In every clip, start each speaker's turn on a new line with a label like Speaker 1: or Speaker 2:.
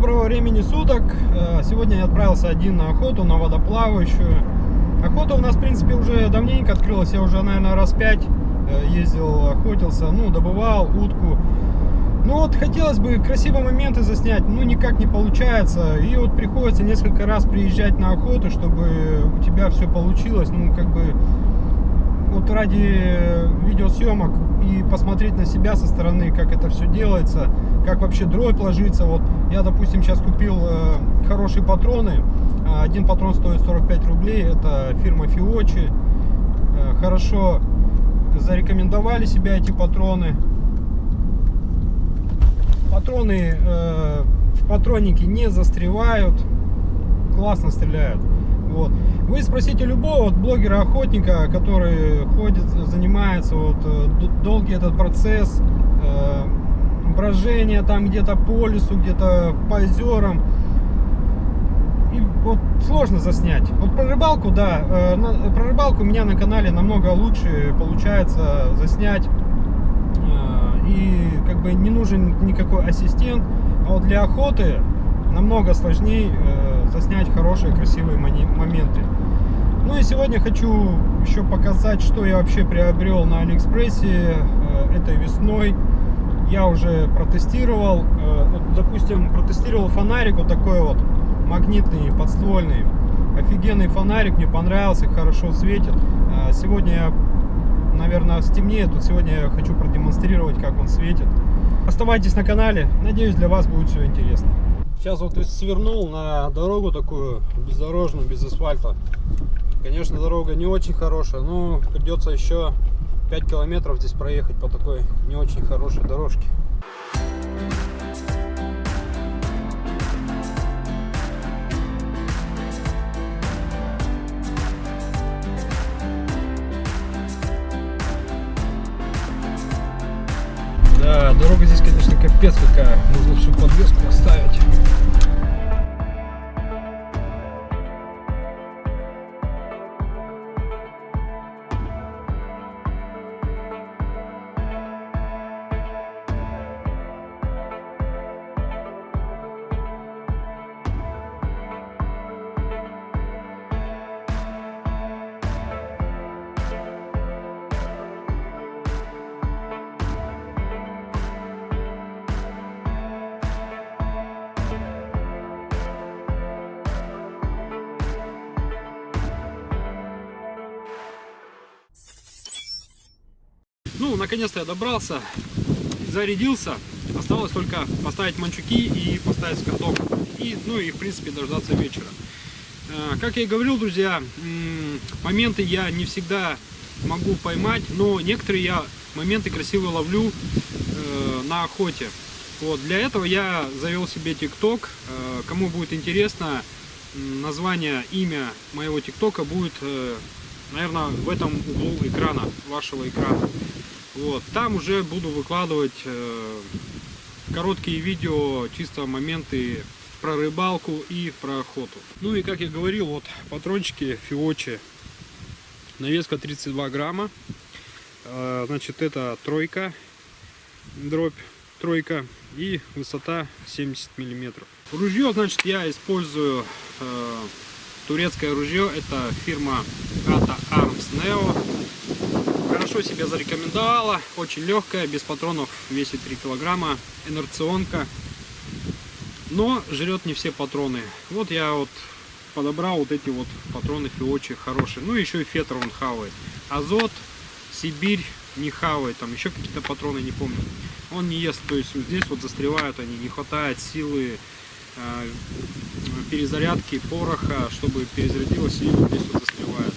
Speaker 1: доброго времени суток. Э, сегодня я отправился один на охоту, на водоплавающую. Охота у нас, в принципе, уже давненько открылась. Я уже, наверное, раз пять э, ездил, охотился, ну, добывал утку. Ну вот, хотелось бы красивые моменты заснять, но никак не получается. И вот приходится несколько раз приезжать на охоту, чтобы у тебя все получилось. Ну, как бы, вот ради видеосъемок и посмотреть на себя со стороны, как это все делается, как вообще дробь ложится. Вот я, допустим, сейчас купил э, хорошие патроны. Один патрон стоит 45 рублей. Это фирма Фиочи. Э, хорошо зарекомендовали себя эти патроны. Патроны э, в патроннике не застревают. Классно стреляют. Вот. Вы спросите любого вот, блогера-охотника, который ходит, занимается вот, э, долгий этот процесс э, брожения там где-то по лесу, где-то по озерам. И вот сложно заснять. Вот про рыбалку, да, э, про рыбалку у меня на канале намного лучше получается заснять. Э, и как бы не нужен никакой ассистент. А вот для охоты намного сложнее э, заснять хорошие, красивые моменты. Ну и сегодня хочу еще показать, что я вообще приобрел на Алиэкспрессе этой весной. Я уже протестировал, э, допустим, протестировал фонарик вот такой вот магнитный, подствольный. Офигенный фонарик, мне понравился, хорошо светит. Э, сегодня я, наверное, стемнеет, тут сегодня я хочу продемонстрировать, как он светит. Оставайтесь на канале, надеюсь, для вас будет все интересно. Сейчас вот свернул на дорогу такую бездорожную, без асфальта. Конечно, дорога не очень хорошая, но придется еще 5 километров здесь проехать по такой не очень хорошей дорожке. Да, дорога здесь, конечно, капец какая. Нужно всю подвеску поставить. Наконец-то я добрался, зарядился. Осталось только поставить манчуки и поставить скоток. И, ну и, в принципе, дождаться вечера. Э, как я и говорил, друзья, моменты я не всегда могу поймать, но некоторые я моменты красиво ловлю э, на охоте. Вот, для этого я завел себе ТикТок. Э, кому будет интересно, название, имя моего ТикТока будет, наверное, в этом углу экрана, вашего экрана. Вот, там уже буду выкладывать э, короткие видео, чисто моменты про рыбалку и про охоту. Ну и как я говорил, вот патрончики Фиочи, навеска 32 грамма. Э, значит, это тройка, дробь тройка и высота 70 миллиметров. Ружье, значит, я использую э, турецкое ружье, это фирма Ata Arms Neo хорошо себя зарекомендовала. Очень легкая, без патронов, весит 3 килограмма. Инерционка. Но жрет не все патроны. Вот я вот подобрал вот эти вот патроны Фиочи хорошие. Ну еще и Фетр он хавает. Азот, Сибирь не хавает. Там еще какие-то патроны, не помню. Он не ест. То есть здесь вот застревают они. Не хватает силы э, перезарядки пороха, чтобы перезарядилось и вот здесь вот застревает.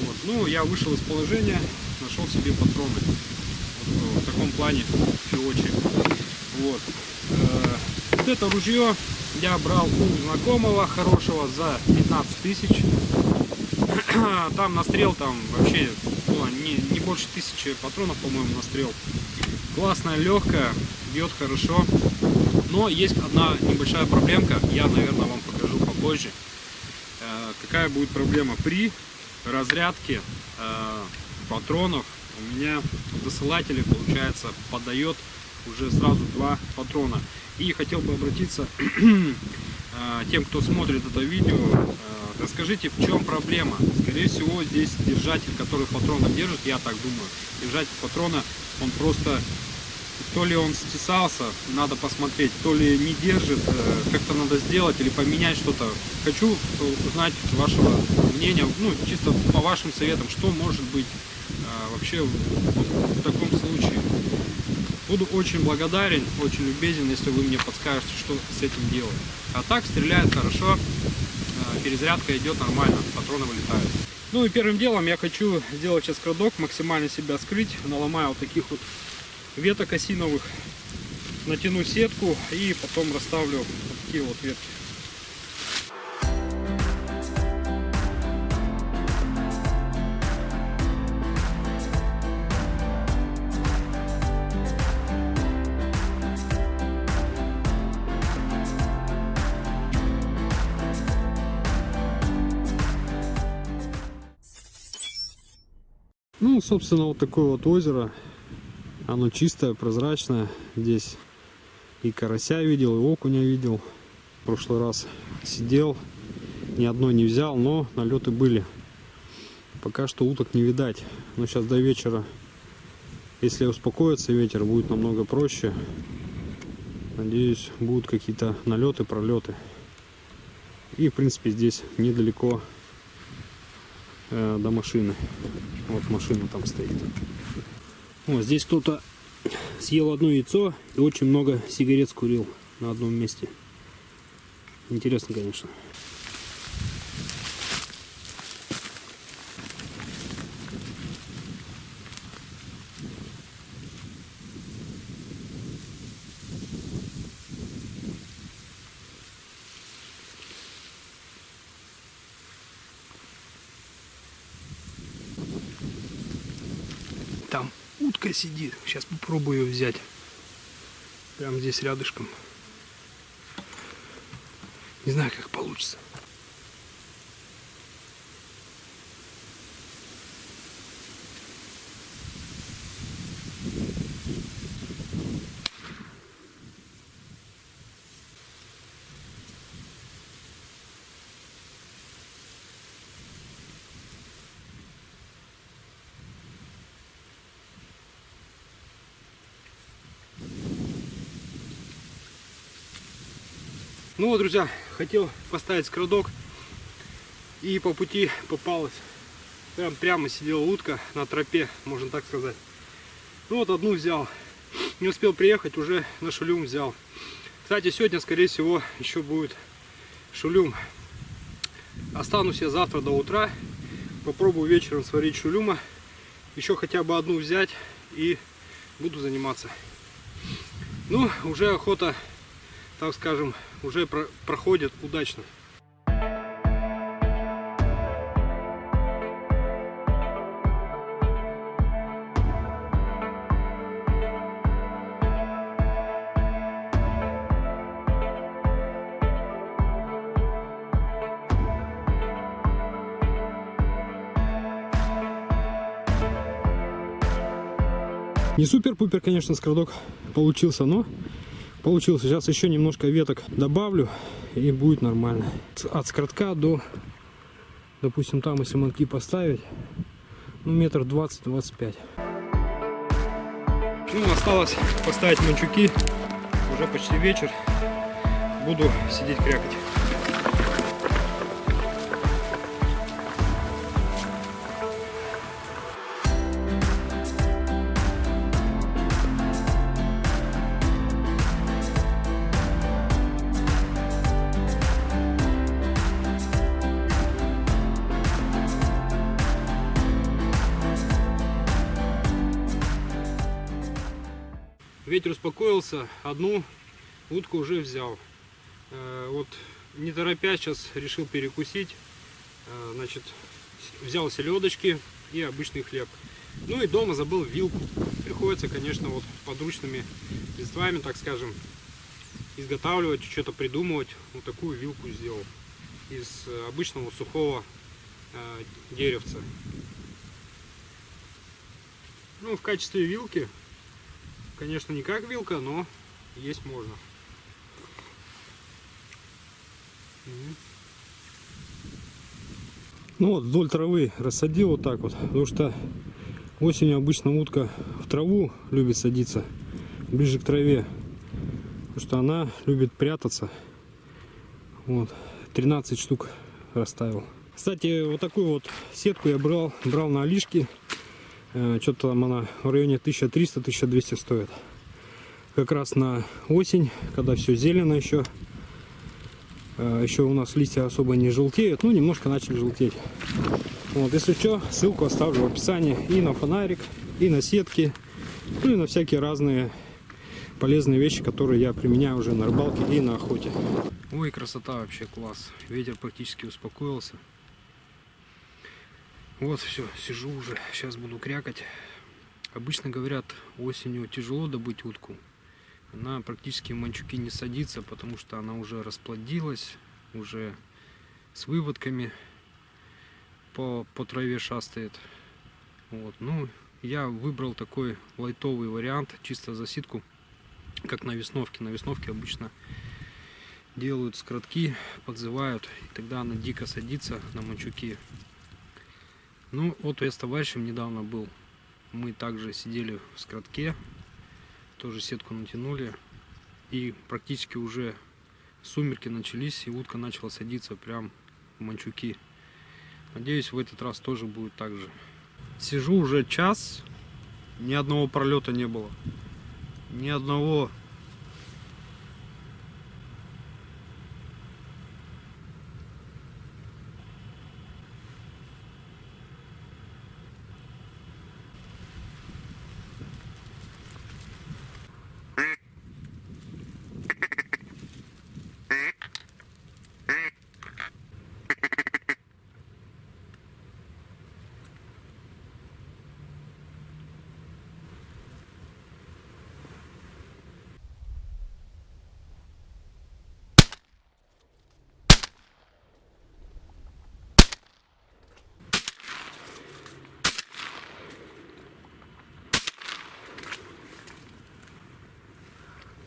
Speaker 1: Вот. Ну, я вышел из положения, нашел себе патроны. Вот, в таком плане фиочи. Вот. Э, вот это ружье я брал у знакомого хорошего за 15 тысяч. Там настрел там вообще было не, не больше тысячи патронов, по-моему, настрел. Классная, легкая, бьет хорошо. Но есть одна небольшая проблемка, я, наверное, вам покажу попозже. Э, какая будет проблема при разрядке э, патронов у меня досылатель получается подает уже сразу два патрона. И хотел бы обратиться э, тем, кто смотрит это видео, э, расскажите, в чем проблема. Скорее всего, здесь держатель, который патрона держит, я так думаю, держатель патрона, он просто то ли он стесался, надо посмотреть, то ли не держит, э, как-то надо сделать или поменять что-то. Хочу узнать вашего мнения, ну, чисто по вашим советам, что может быть э, вообще в таком случае. Буду очень благодарен, очень любезен, если вы мне подскажете, что с этим делать. А так стреляет хорошо, э, перезарядка идет нормально, патроны вылетают. Ну и первым делом я хочу сделать сейчас крадок, максимально себя скрыть, наломаю вот таких вот веток осиновых, натяну сетку и потом расставлю такие вот ветки. Ну, собственно, вот такое вот озеро оно чистое, прозрачное. Здесь и карася видел, и окуня видел. В прошлый раз сидел, ни одной не взял, но налеты были. Пока что уток не видать. Но сейчас до вечера, если успокоится ветер, будет намного проще. Надеюсь, будут какие-то налеты, пролеты. И, в принципе, здесь недалеко э, до машины. Вот машина там стоит. Вот здесь кто-то съел одно яйцо и очень много сигарет скурил на одном месте. Интересно, конечно. Там утка сидит. Сейчас попробую ее взять. Прямо здесь рядышком. Не знаю, как получится. Ну вот, друзья, хотел поставить скрадок. И по пути попалась. Прям прямо сидела утка на тропе, можно так сказать. Ну вот одну взял. Не успел приехать, уже на шулюм взял. Кстати, сегодня, скорее всего, еще будет шулюм. Останусь я завтра до утра. Попробую вечером сварить шулюма. Еще хотя бы одну взять и буду заниматься. Ну, уже охота, так скажем, уже про проходит удачно. Не супер-пупер, конечно, скрадок получился, но получился. Сейчас еще немножко веток добавлю и будет нормально. От скоротка до, допустим, там, если манки поставить, ну, метр двадцать-двадцать пять. Ну, осталось поставить манчуки. Уже почти вечер. Буду сидеть крякать. Ветер успокоился, одну утку уже взял. Э, вот не торопясь сейчас решил перекусить. Э, значит, взял селедочки и обычный хлеб. Ну и дома забыл вилку. Приходится, конечно, вот подручными средствами, так скажем, изготавливать, что-то придумывать. Вот такую вилку сделал из обычного сухого э, деревца. Ну, в качестве вилки Конечно, не как вилка, но есть можно. Ну вот вдоль травы рассадил вот так вот, потому что осенью обычно утка в траву любит садиться, ближе к траве, потому что она любит прятаться. Вот, 13 штук расставил. Кстати, вот такую вот сетку я брал, брал на Алишке. Э, Что-то там она в районе 1300-1200 стоит. Как раз на осень, когда все зелено еще. Э, Еще у нас листья особо не желтеют, ну немножко начали желтеть. Вот, если что, ссылку оставлю в описании и на фонарик, и на сетки, ну и на всякие разные полезные вещи, которые я применяю уже на рыбалке и на охоте. Ой, красота вообще класс. Ветер практически успокоился. Вот все, сижу уже, сейчас буду крякать. Обычно говорят, осенью тяжело добыть утку. Она практически в манчуки не садится, потому что она уже расплодилась, уже с выводками по, по траве шастает. Вот. Ну, я выбрал такой лайтовый вариант, чисто за ситку, как на весновке. На весновке обычно делают скоротки, подзывают, и тогда она дико садится на манчуки. Ну, вот я с товарищем недавно был. Мы также сидели в скоротке, тоже сетку натянули. И практически уже сумерки начались, и утка начала садиться прям в манчуки. Надеюсь, в этот раз тоже будет так же. Сижу уже час, ни одного пролета не было. Ни одного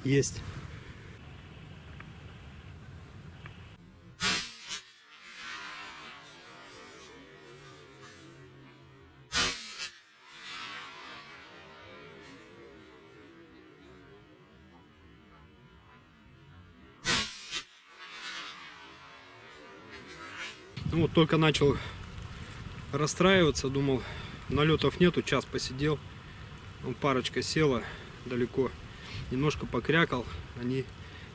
Speaker 1: есть. Ну вот только начал расстраиваться, думал, налетов нету, час посидел, парочка села далеко, немножко покрякал, они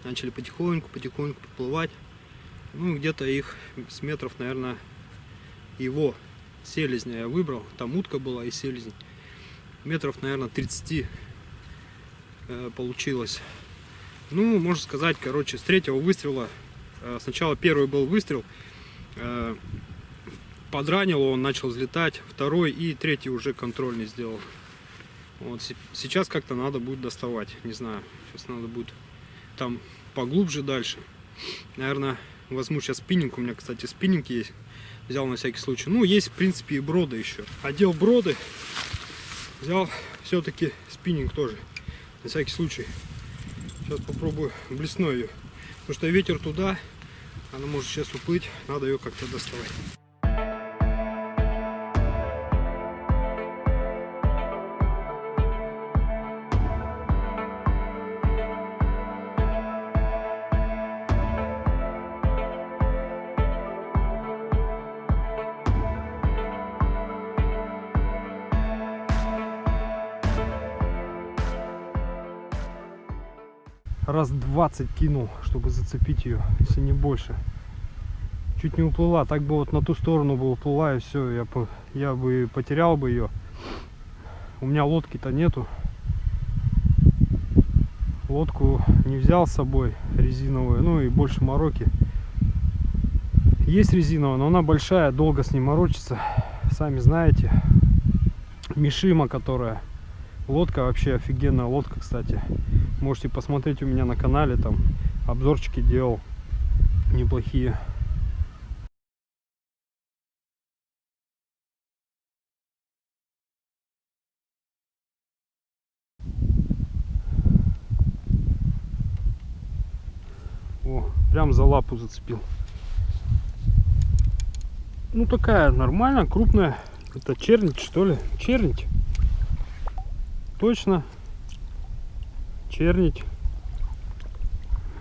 Speaker 1: начали потихоньку, потихоньку поплывать. Ну, где-то их с метров, наверное, его селезня я выбрал, там утка была и селезень. Метров, наверное, 30 э, получилось. Ну, можно сказать, короче, с третьего выстрела, э, сначала первый был выстрел, э, подранил, он начал взлетать, второй и третий уже контрольный сделал. Вот се- сейчас как-то надо будет доставать, не знаю, сейчас надо будет там поглубже дальше. Наверное, возьму сейчас спиннинг, у меня, кстати, спиннинг есть, взял на всякий случай. Ну, есть, в принципе, и броды еще. Одел броды, взял все-таки спиннинг тоже, на всякий случай. Сейчас попробую блесну ее, потому что ветер туда, она может сейчас уплыть, надо ее как-то доставать. Раз 20 кинул, чтобы зацепить ее, если не больше. Чуть не уплыла, так бы вот на ту сторону бы уплыла и все, я, по- я бы потерял бы ее. У меня лодки-то нету. Лодку не взял с собой резиновую, ну и больше мороки. Есть резиновая, но она большая, долго с ней морочиться. Сами знаете. Мишима, которая. Лодка вообще офигенная лодка, кстати. Можете посмотреть у меня на канале, там обзорчики делал неплохие. О, прям за лапу зацепил. Ну такая нормально, крупная. Это чернить что ли? Чернить. Точно Чернить.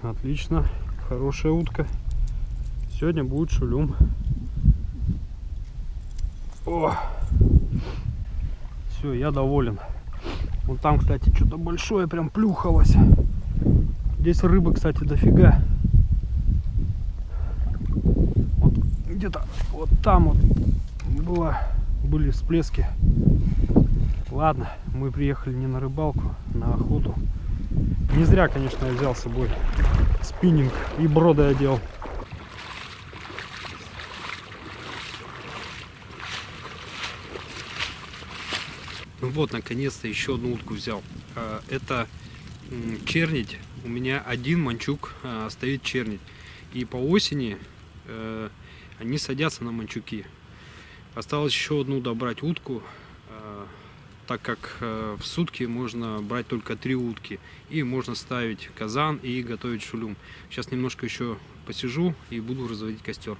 Speaker 1: Отлично. Хорошая утка. Сегодня будет шулюм. О! Все, я доволен. Вон там, кстати, что-то большое прям плюхалось. Здесь рыбы, кстати, дофига. Вот где-то вот там вот было, были всплески. Ладно, мы приехали не на рыбалку, на охоту. Не зря, конечно, я взял с собой спиннинг и броды одел. Ну вот, наконец-то еще одну утку взял. А, это чернить. У меня один манчук а, стоит чернить. И по осени э, они садятся на манчуки. Осталось еще одну добрать утку, так как э, в сутки можно брать только три утки. И можно ставить казан и готовить шулюм. Сейчас немножко еще посижу и буду разводить костер.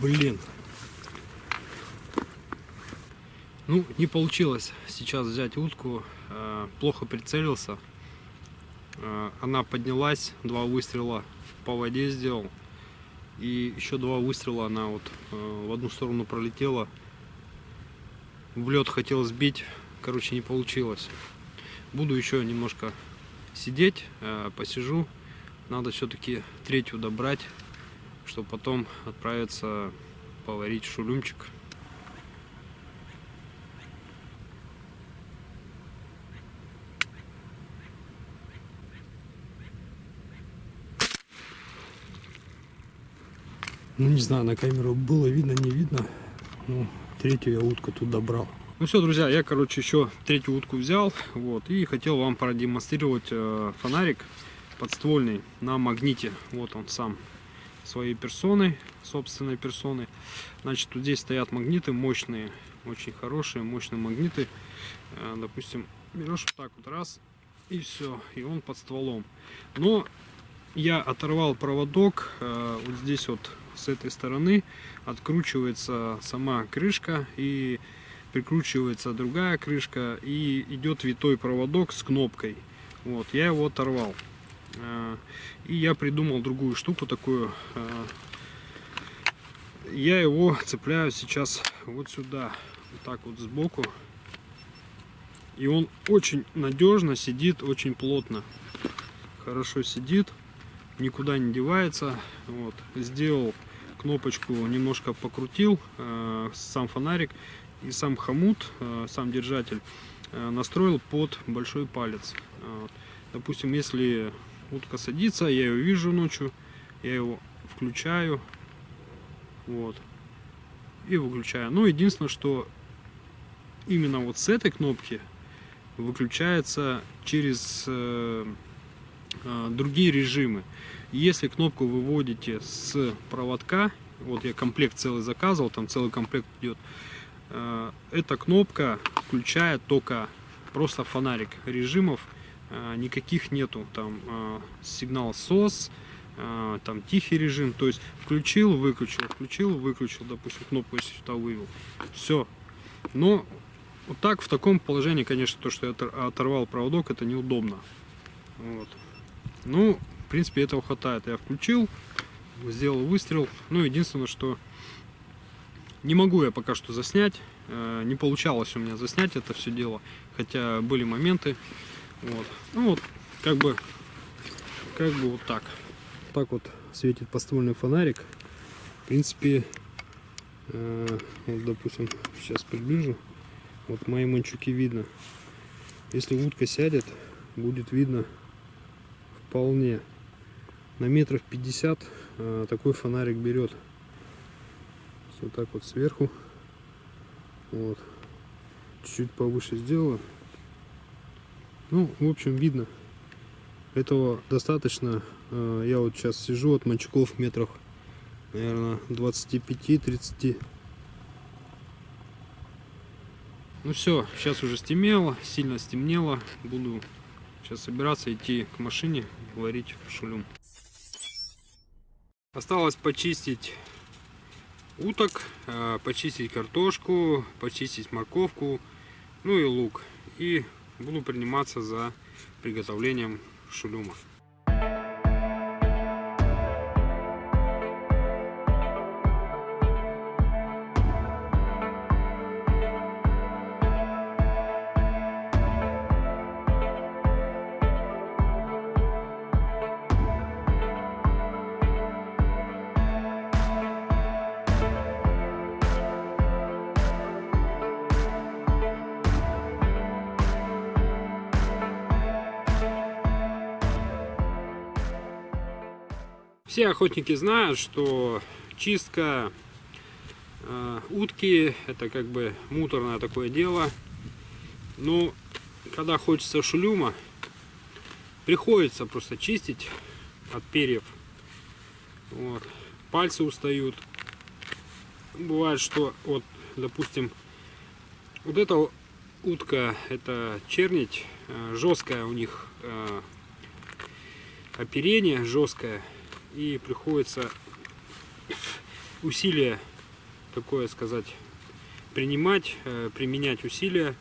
Speaker 1: Блин. Ну, не получилось сейчас взять утку. Э, плохо прицелился. Э, она поднялась, два выстрела по воде сделал. И еще два выстрела она вот э, в одну сторону пролетела. В лед хотел сбить, короче, не получилось. Буду еще немножко сидеть, посижу. Надо все-таки третью добрать чтобы потом отправиться поварить шулюмчик. Ну не знаю, на камеру было видно, не видно. Ну, третью я утку тут добрал. Ну все, друзья, я, короче, еще третью утку взял. Вот, и хотел вам продемонстрировать э, фонарик подствольный на магните. Вот он сам своей персоной, собственной персоной. Значит, вот здесь стоят магниты мощные, очень хорошие, мощные магниты. Э, допустим, берешь вот так вот раз, и все, и он под стволом. Но я оторвал проводок, э, вот здесь вот с этой стороны откручивается сама крышка и прикручивается другая крышка и идет витой проводок с кнопкой. Вот, я его оторвал. Э, и я придумал другую штуку такую. Э, я его цепляю сейчас вот сюда, вот так вот сбоку. И он очень надежно сидит, очень плотно. Хорошо сидит, никуда не девается. Вот. Сделал кнопочку, немножко покрутил, э, сам фонарик и сам хомут, сам держатель настроил под большой палец. Допустим, если утка садится, я ее вижу ночью, я его включаю, вот, и выключаю. Ну, единственное, что именно вот с этой кнопки выключается через э, э, другие режимы. Если кнопку выводите с проводка, вот я комплект целый заказывал, там целый комплект идет, э, эта кнопка включает только просто фонарик режимов никаких нету там а, сигнал SOS, а, там тихий режим, то есть включил, выключил, включил, выключил, допустим, кнопку если сюда вывел, все. Но вот так в таком положении, конечно, то, что я оторвал проводок, это неудобно. Вот. Ну, в принципе, этого хватает. Я включил, сделал выстрел. Ну, единственное, что не могу я пока что заснять. Не получалось у меня заснять это все дело. Хотя были моменты. Вот. Ну вот, как бы, как бы вот так. Так вот светит поствольный фонарик. В принципе, э, вот, допустим, сейчас приближу. Вот мои манчуки видно. Если утка сядет, будет видно вполне. На метров 50 э, такой фонарик берет. Вот так вот сверху. Вот. чуть повыше сделала. Ну, в общем, видно. Этого достаточно. Э, я вот сейчас сижу от мальчиков метрах, наверное, 25-30. Ну все, сейчас уже стемнело, сильно стемнело. Буду сейчас собираться идти к машине, варить шулюм. Осталось почистить уток, э, почистить картошку, почистить морковку, ну и лук. И буду приниматься за приготовлением шулюма. Все охотники знают, что чистка э, утки это как бы муторное такое дело. Но когда хочется шулюма, приходится просто чистить от перьев. Вот. Пальцы устают. Бывает, что вот, допустим, вот эта утка, это чернить, э, жесткая у них э, оперение, жесткое и приходится усилия, такое сказать, принимать, э, применять усилия.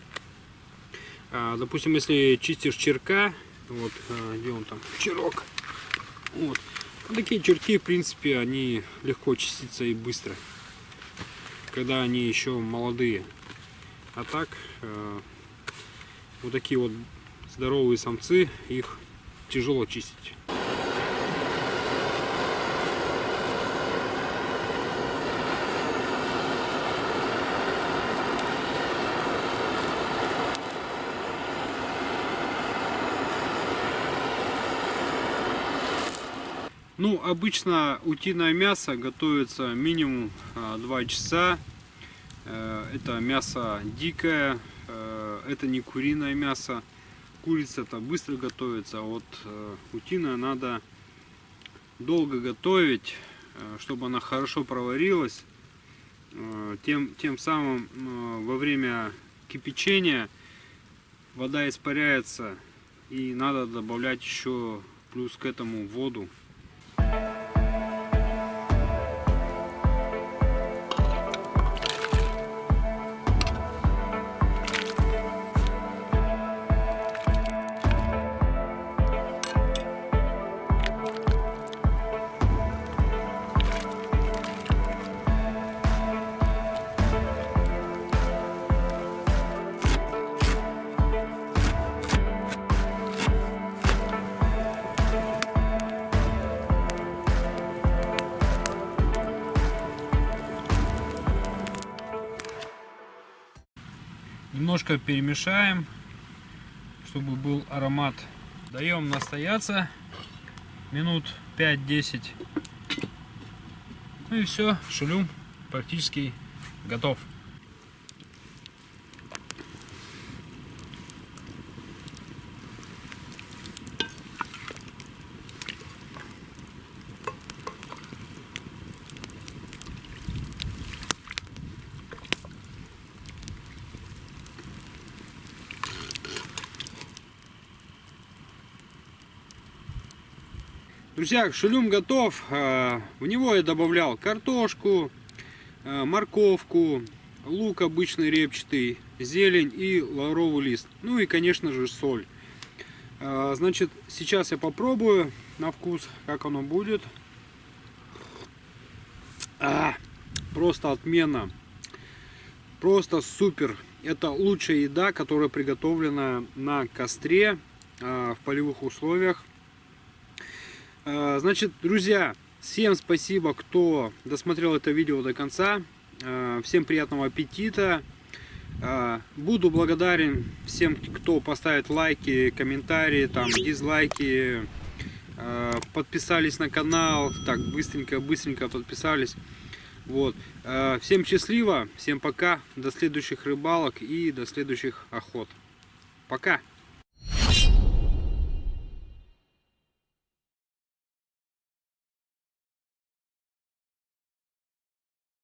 Speaker 1: А, допустим, если чистишь черка, вот, э, где он там, черок, вот, такие черки, в принципе, они легко чистятся и быстро, когда они еще молодые. А так, э, вот такие вот здоровые самцы, их тяжело чистить. Ну, обычно утиное мясо готовится минимум 2 а, часа. Э, это мясо дикое, э, это не куриное мясо. Курица-то быстро готовится, а вот э, утиное надо долго готовить, чтобы она хорошо проварилась. Тем, тем самым во время кипячения вода испаряется и надо добавлять еще плюс к этому воду. Перемешаем, чтобы был аромат. Даем настояться минут 5-10. Ну и все, шулюм практически готов. Друзья, шелюм готов. Э, в него я добавлял картошку, э, морковку, лук обычный репчатый, зелень и лавровый лист. Ну и, конечно же, соль. Э, значит, сейчас я попробую на вкус, как оно будет. А, просто отменно. Просто супер. Это лучшая еда, которая приготовлена на костре в полевых условиях. А, значит, друзья, всем спасибо, кто досмотрел это видео до конца. А, всем приятного аппетита. А, буду благодарен всем, кто поставит лайки, комментарии, там, дизлайки, подписались на канал, так, быстренько-быстренько подписались. Вот. Всем счастливо, всем пока, до следующих рыбалок и до следующих охот. Пока!